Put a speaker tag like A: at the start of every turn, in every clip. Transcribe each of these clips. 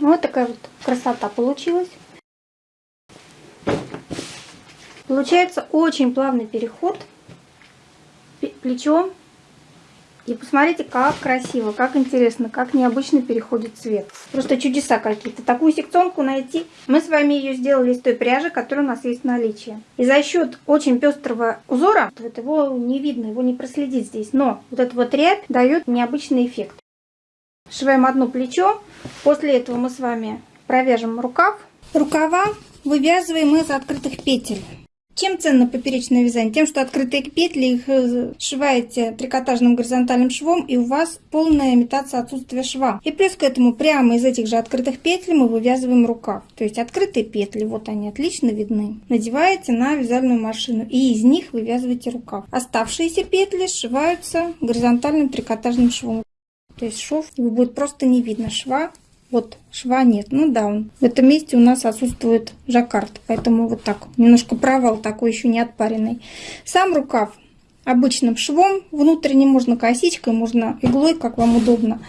A: Вот такая вот красота получилась. Получается очень плавный переход. Плечо. И посмотрите, как красиво, как интересно, как необычно переходит цвет. Просто чудеса какие-то. Такую секционку найти. Мы с вами ее сделали из той пряжи, которая у нас есть в наличии. И за счет очень пестрого узора, вот его не видно, его не проследить здесь. Но вот эта вот рябь дает необычный эффект. Сшиваем одно плечо. После этого мы с вами провяжем рукав. Рукава вывязываем из открытых петель. Чем ценно поперечное вязание? Тем, что открытые петли их э, сшиваете трикотажным горизонтальным швом, и у вас полная имитация отсутствия шва. И плюс к этому прямо из этих же открытых петель мы вывязываем рукав. То есть открытые петли, вот они отлично видны, надеваете на вязальную машину, и из них вывязываете рукав. Оставшиеся петли сшиваются горизонтальным трикотажным швом. То есть шов будет просто не видно шва, вот, шва нет. Ну да, он. в этом месте у нас отсутствует жаккард. Поэтому вот так. Немножко провал такой еще не отпаренный. Сам рукав обычным швом. Внутренне можно косичкой, можно иглой, как вам удобно.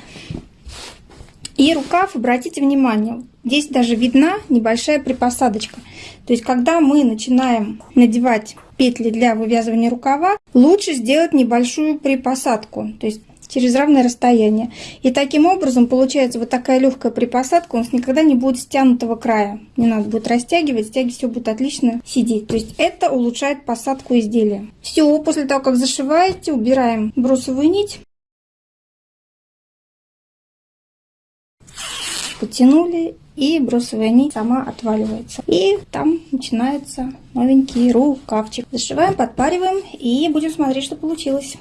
A: И рукав, обратите внимание, здесь даже видна небольшая припосадочка. То есть, когда мы начинаем надевать петли для вывязывания рукава, лучше сделать небольшую припосадку. То есть, через равное расстояние. И таким образом получается вот такая легкая припосадка, у нас никогда не будет стянутого края. Не надо будет растягивать, стяги все будет отлично сидеть. То есть это улучшает посадку изделия. Все, после того, как зашиваете, убираем бросовую нить. Потянули и бросовая нить сама отваливается. И там начинается новенький рукавчик. Зашиваем, подпариваем и будем смотреть, что получилось.